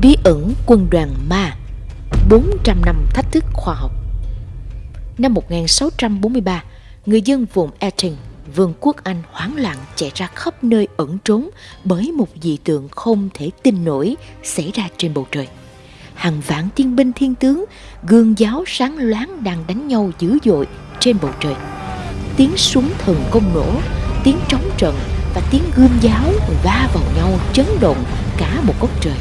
Bí ẩn quân đoàn Ma 400 năm thách thức khoa học Năm 1643, người dân vùng Eton, vương quốc Anh hoảng loạn chạy ra khắp nơi ẩn trốn bởi một dị tượng không thể tin nổi xảy ra trên bầu trời. Hàng vạn tiên binh thiên tướng, gương giáo sáng loáng đang đánh nhau dữ dội trên bầu trời. Tiếng súng thần công nổ, tiếng trống trận và tiếng gươm giáo va vào nhau chấn động cả một góc trời.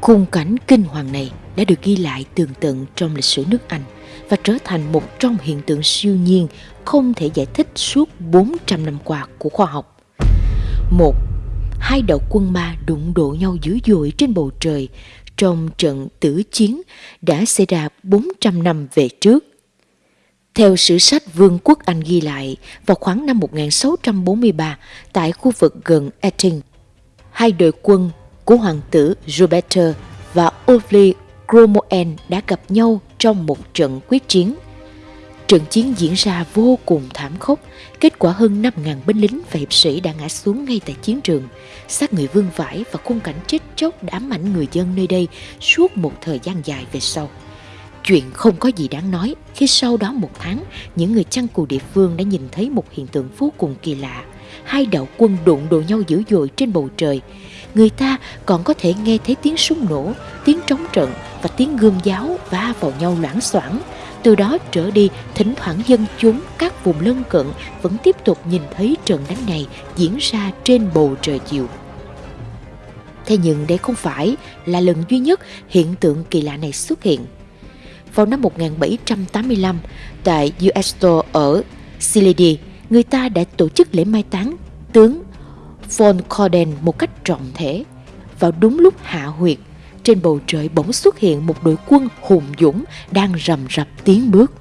Khung cảnh kinh hoàng này đã được ghi lại tường tận trong lịch sử nước Anh và trở thành một trong hiện tượng siêu nhiên không thể giải thích suốt 400 năm qua của khoa học. Một, hai đạo quân ma đụng độ nhau dữ dội trên bầu trời trong trận tử chiến đã xảy ra 400 năm về trước. Theo sử sách Vương quốc Anh ghi lại, vào khoảng năm 1643, tại khu vực gần Eton, hai đội quân của hoàng tử Roberto và Olivia Cromoen đã gặp nhau trong một trận quyết chiến. Trận chiến diễn ra vô cùng thảm khốc, kết quả hơn 5.000 binh lính và hiệp sĩ đã ngã xuống ngay tại chiến trường. Xác người vương vãi và khung cảnh chết chóc đã ám ảnh người dân nơi đây suốt một thời gian dài về sau. Chuyện không có gì đáng nói khi sau đó một tháng, những người chăn cừu địa phương đã nhìn thấy một hiện tượng vô cùng kỳ lạ. Hai đạo quân đụng độ nhau dữ dội trên bầu trời. Người ta còn có thể nghe thấy tiếng súng nổ, tiếng trống trận và tiếng gươm giáo va vào nhau loãng xoảng. Từ đó trở đi, thỉnh thoảng dân chúng các vùng lân cận vẫn tiếp tục nhìn thấy trận đánh này diễn ra trên bầu trời chiều. Thế nhưng đây không phải là lần duy nhất hiện tượng kỳ lạ này xuất hiện. Vào năm 1785, tại Uesto ở Siledi, người ta đã tổ chức lễ mai táng tướng von Corden một cách trọng thể. Vào đúng lúc hạ huyệt, trên bầu trời bỗng xuất hiện một đội quân hùng dũng đang rầm rập tiến bước.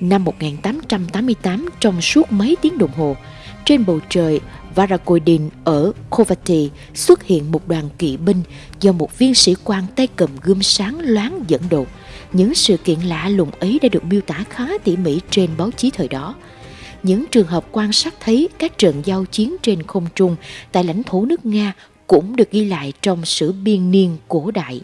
Năm 1888, trong suốt mấy tiếng đồng hồ, trên bầu trời Varakodin ở Kovati xuất hiện một đoàn kỵ binh do một viên sĩ quan tay cầm gươm sáng loáng dẫn đầu. Những sự kiện lạ lùng ấy đã được miêu tả khá tỉ mỉ trên báo chí thời đó. Những trường hợp quan sát thấy các trận giao chiến trên không trung tại lãnh thổ nước Nga cũng được ghi lại trong sử biên niên cổ đại.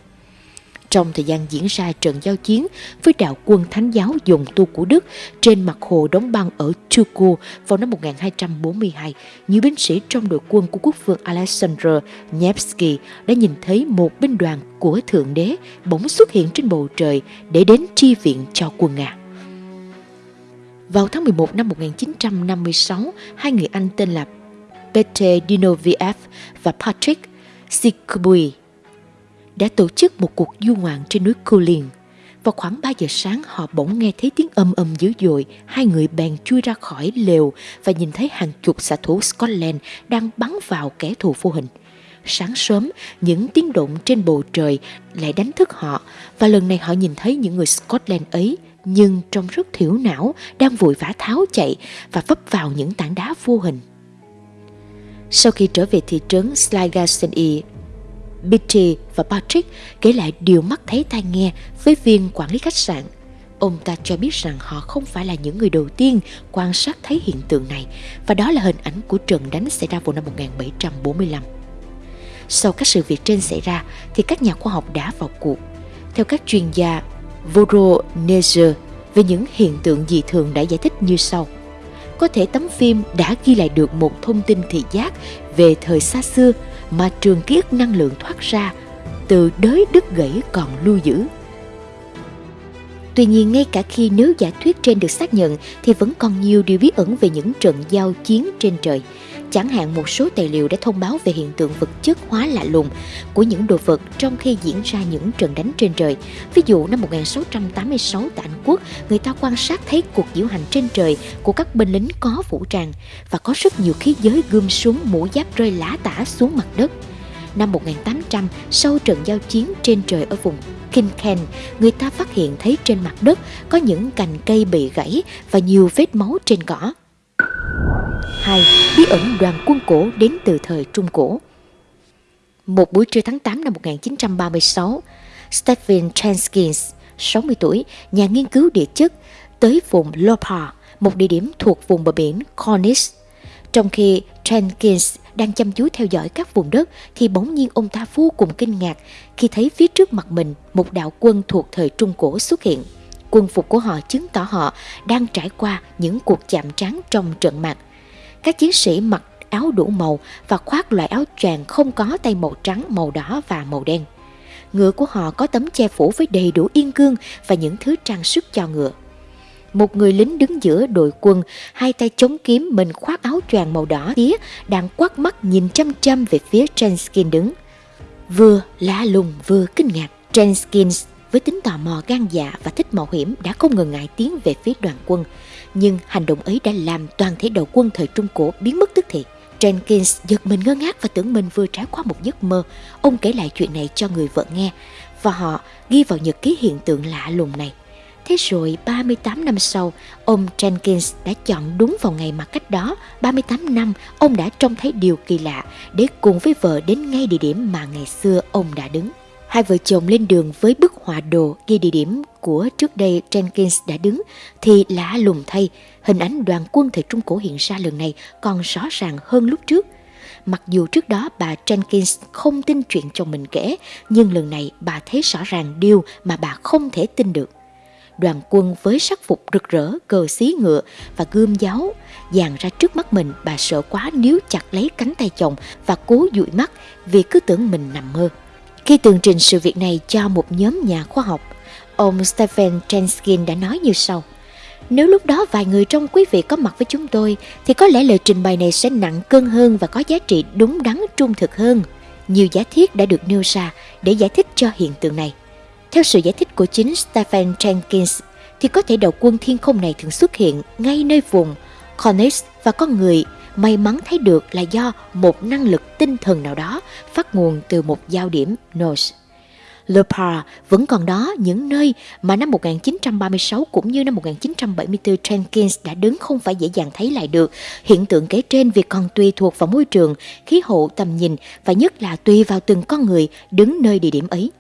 Trong thời gian diễn ra trận giao chiến với đạo quân Thánh giáo dùng tu của Đức trên mặt hồ đóng băng ở Turku vào năm 1242, nhiều binh sĩ trong đội quân của quốc vương Alexander Nevsky đã nhìn thấy một binh đoàn của Thượng Đế bỗng xuất hiện trên bầu trời để đến chi viện cho quân Nga. Vào tháng 11 năm 1956, hai người Anh tên là peter Dinoviev và Patrick Sikubui đã tổ chức một cuộc du ngoạn trên núi Kulin. Vào khoảng 3 giờ sáng họ bỗng nghe thấy tiếng âm âm dữ dội, hai người bèn chui ra khỏi lều và nhìn thấy hàng chục xạ thủ Scotland đang bắn vào kẻ thù vô hình. Sáng sớm, những tiếng động trên bầu trời lại đánh thức họ và lần này họ nhìn thấy những người Scotland ấy nhưng trông rất thiểu não đang vội vã tháo chạy và vấp vào những tảng đá vô hình. Sau khi trở về thị trấn Sligaseni, Bitty và Patrick kể lại điều mắt thấy tai nghe với viên quản lý khách sạn. Ông ta cho biết rằng họ không phải là những người đầu tiên quan sát thấy hiện tượng này, và đó là hình ảnh của trận đánh xảy ra vào năm 1745. Sau các sự việc trên xảy ra, thì các nhà khoa học đã vào cuộc. Theo các chuyên gia Voronezer về những hiện tượng dị thường đã giải thích như sau. Có thể tấm phim đã ghi lại được một thông tin thị giác về thời xa xưa mà trường kiết năng lượng thoát ra, từ đới đứt gãy còn lưu giữ. Tuy nhiên, ngay cả khi nếu giả thuyết trên được xác nhận, thì vẫn còn nhiều điều bí ẩn về những trận giao chiến trên trời. Chẳng hạn một số tài liệu đã thông báo về hiện tượng vật chất hóa lạ lùng của những đồ vật trong khi diễn ra những trận đánh trên trời. Ví dụ năm 1686 tại Anh Quốc, người ta quan sát thấy cuộc diễu hành trên trời của các binh lính có vũ trang và có rất nhiều khí giới gươm súng mũ giáp rơi lá tả xuống mặt đất. Năm 1800, sau trận giao chiến trên trời ở vùng Kinken, người ta phát hiện thấy trên mặt đất có những cành cây bị gãy và nhiều vết máu trên cỏ. 2. Bí ẩn đoàn quân cổ đến từ thời Trung Cổ Một buổi trưa tháng 8 năm 1936, Stephen Transkins, 60 tuổi, nhà nghiên cứu địa chất, tới vùng Lopa, một địa điểm thuộc vùng bờ biển Cornish. Trong khi Jenkins đang chăm chú theo dõi các vùng đất thì bỗng nhiên ông ta vô cùng kinh ngạc khi thấy phía trước mặt mình một đạo quân thuộc thời Trung Cổ xuất hiện. Quân phục của họ chứng tỏ họ đang trải qua những cuộc chạm trán trong trận mạc. Các chiến sĩ mặc áo đủ màu và khoác loại áo choàng không có tay màu trắng, màu đỏ và màu đen. Ngựa của họ có tấm che phủ với đầy đủ yên cương và những thứ trang sức cho ngựa. Một người lính đứng giữa đội quân, hai tay chống kiếm mình khoác áo choàng màu đỏ tía, đang quát mắt nhìn chăm chăm về phía Trenskin đứng. Vừa lạ lùng vừa kinh ngạc, Trenskin với tính tò mò gan dạ và thích mạo hiểm đã không ngần ngại tiến về phía đoàn quân. Nhưng hành động ấy đã làm toàn thể đầu quân thời Trung Cổ biến mất tức thì. Jenkins giật mình ngơ ngác và tưởng mình vừa trải qua một giấc mơ. Ông kể lại chuyện này cho người vợ nghe và họ ghi vào nhật ký hiện tượng lạ lùng này. Thế rồi 38 năm sau, ông Jenkins đã chọn đúng vào ngày mà cách đó 38 năm ông đã trông thấy điều kỳ lạ để cùng với vợ đến ngay địa điểm mà ngày xưa ông đã đứng. Hai vợ chồng lên đường với bức họa đồ ghi địa điểm của trước đây Jenkins đã đứng thì lạ lùng thay, hình ảnh đoàn quân thời Trung Cổ hiện ra lần này còn rõ ràng hơn lúc trước. Mặc dù trước đó bà Jenkins không tin chuyện chồng mình kể, nhưng lần này bà thấy rõ ràng điều mà bà không thể tin được. Đoàn quân với sắc phục rực rỡ, cờ xí ngựa và gươm giáo dàn ra trước mắt mình, bà sợ quá níu chặt lấy cánh tay chồng và cố dụi mắt vì cứ tưởng mình nằm mơ. Khi tường trình sự việc này cho một nhóm nhà khoa học, ông Stephen Chenskin đã nói như sau. Nếu lúc đó vài người trong quý vị có mặt với chúng tôi, thì có lẽ lời trình bày này sẽ nặng cân hơn và có giá trị đúng đắn trung thực hơn. Nhiều giả thiết đã được nêu ra để giải thích cho hiện tượng này. Theo sự giải thích của chính Stephen Jenkins, thì có thể đầu quân thiên không này thường xuất hiện ngay nơi vùng Cornish và con người may mắn thấy được là do một năng lực tinh thần nào đó phát nguồn từ một giao điểm Nose. Le Par vẫn còn đó những nơi mà năm 1936 cũng như năm 1974 Jenkins đã đứng không phải dễ dàng thấy lại được. Hiện tượng kể trên việc còn tùy thuộc vào môi trường, khí hậu, tầm nhìn và nhất là tùy vào từng con người đứng nơi địa điểm ấy.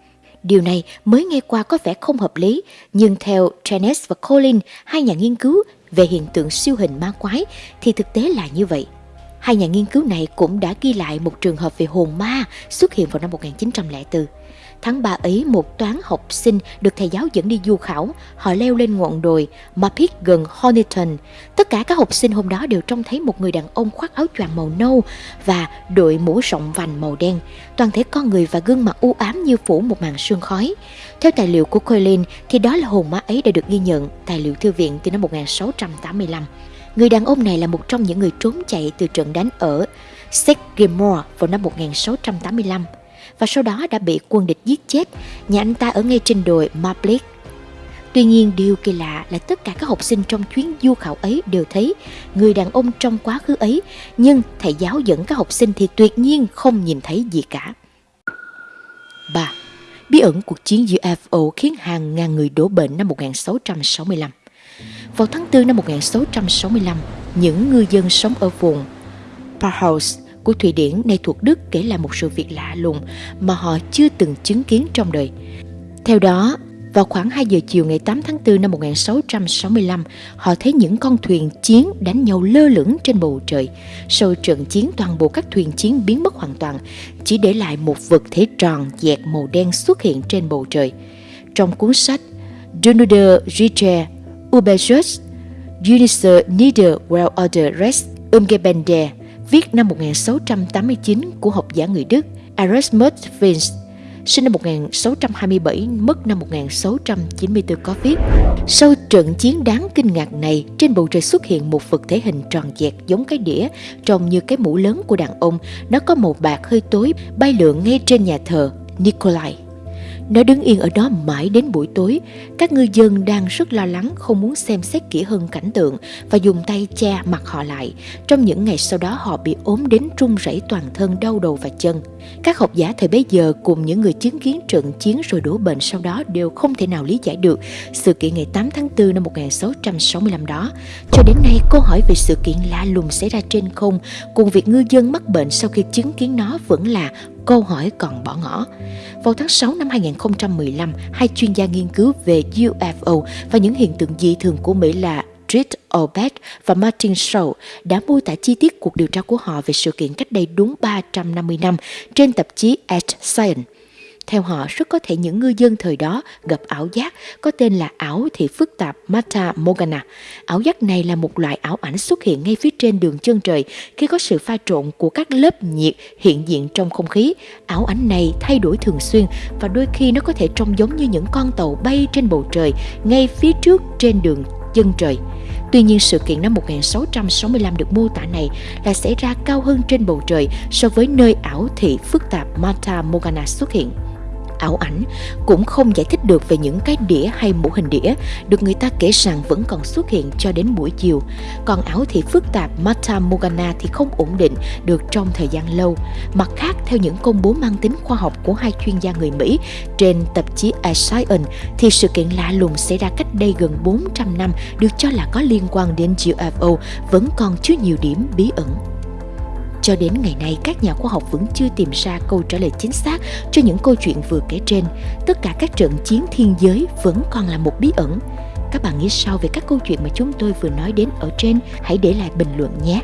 Điều này mới nghe qua có vẻ không hợp lý, nhưng theo Janes và Colin, hai nhà nghiên cứu về hiện tượng siêu hình ma quái, thì thực tế là như vậy. Hai nhà nghiên cứu này cũng đã ghi lại một trường hợp về hồn ma xuất hiện vào năm 1904. Tháng 3 ấy, một toán học sinh được thầy giáo dẫn đi du khảo. Họ leo lên ngọn đồi Mapit gần Honiton. Tất cả các học sinh hôm đó đều trông thấy một người đàn ông khoác áo choàng màu nâu và đội mũ rộng vành màu đen. Toàn thể con người và gương mặt u ám như phủ một màn sương khói. Theo tài liệu của Colin thì đó là hồn ma ấy đã được ghi nhận tài liệu thư viện từ năm 1685. Người đàn ông này là một trong những người trốn chạy từ trận đánh ở Sedgemoor vào năm 1685 và sau đó đã bị quân địch giết chết, nhà anh ta ở ngay trên đồi Maplik. Tuy nhiên điều kỳ lạ là tất cả các học sinh trong chuyến du khảo ấy đều thấy người đàn ông trong quá khứ ấy, nhưng thầy giáo dẫn các học sinh thì tuyệt nhiên không nhìn thấy gì cả. 3. Bí ẩn cuộc chiến UFO khiến hàng ngàn người đổ bệnh năm 1665 Vào tháng 4 năm 1665, những ngư dân sống ở vùng Parhouse của Thụy Điển nay thuộc Đức kể lại một sự việc lạ lùng mà họ chưa từng chứng kiến trong đời. Theo đó, vào khoảng 2 giờ chiều ngày 8 tháng 4 năm 1665, họ thấy những con thuyền chiến đánh nhau lơ lửng trên bầu trời. Sau trận chiến toàn bộ các thuyền chiến biến mất hoàn toàn, chỉ để lại một vật thể tròn dẹt màu đen xuất hiện trên bầu trời. Trong cuốn sách Dunuder Ritter Uberjust Unisse Nieder Well Order Rest Umgebende viết năm 1689 của học giả người Đức Erasmus Vince, sinh năm 1627, mất năm 1694 có viết Sau trận chiến đáng kinh ngạc này, trên bầu trời xuất hiện một vật thể hình tròn dẹt giống cái đĩa, trông như cái mũ lớn của đàn ông. Nó có màu bạc hơi tối, bay lượn ngay trên nhà thờ Nikolai. Nó đứng yên ở đó mãi đến buổi tối. Các ngư dân đang rất lo lắng không muốn xem xét kỹ hơn cảnh tượng và dùng tay che mặt họ lại. Trong những ngày sau đó họ bị ốm đến run rẩy toàn thân đau đầu và chân. Các học giả thời bấy giờ cùng những người chứng kiến trận chiến rồi đổ bệnh sau đó đều không thể nào lý giải được sự kiện ngày 8 tháng 4 năm 1665 đó. Cho đến nay, câu hỏi về sự kiện lạ lùng xảy ra trên không cùng việc ngư dân mắc bệnh sau khi chứng kiến nó vẫn là câu hỏi còn bỏ ngỏ. Vào tháng 6 năm 2015, hai chuyên gia nghiên cứu về UFO và những hiện tượng dị thường của Mỹ là Drit Obed và Martin Shaw đã mô tả chi tiết cuộc điều tra của họ về sự kiện cách đây đúng 350 năm trên tạp chí Earth Science. Theo họ, rất có thể những ngư dân thời đó gặp ảo giác có tên là ảo thị phức tạp Mata Morgana. Ảo giác này là một loại ảo ảnh xuất hiện ngay phía trên đường chân trời khi có sự pha trộn của các lớp nhiệt hiện diện trong không khí. Ảo ảnh này thay đổi thường xuyên và đôi khi nó có thể trông giống như những con tàu bay trên bầu trời ngay phía trước trên đường chân trời. Tuy nhiên sự kiện năm 1665 được mô tả này là xảy ra cao hơn trên bầu trời so với nơi ảo thị phức tạp Mata Morgana xuất hiện ảo ảnh cũng không giải thích được về những cái đĩa hay mũ hình đĩa được người ta kể rằng vẫn còn xuất hiện cho đến buổi chiều. Còn ảo thị phức tạp Mata Morgana thì không ổn định được trong thời gian lâu. Mặt khác, theo những công bố mang tính khoa học của hai chuyên gia người Mỹ trên tạp chí A Science, thì sự kiện lạ lùng xảy ra cách đây gần 400 năm được cho là có liên quan đến UFO vẫn còn chứa nhiều điểm bí ẩn. Cho đến ngày nay, các nhà khoa học vẫn chưa tìm ra câu trả lời chính xác cho những câu chuyện vừa kể trên. Tất cả các trận chiến thiên giới vẫn còn là một bí ẩn. Các bạn nghĩ sao về các câu chuyện mà chúng tôi vừa nói đến ở trên? Hãy để lại bình luận nhé!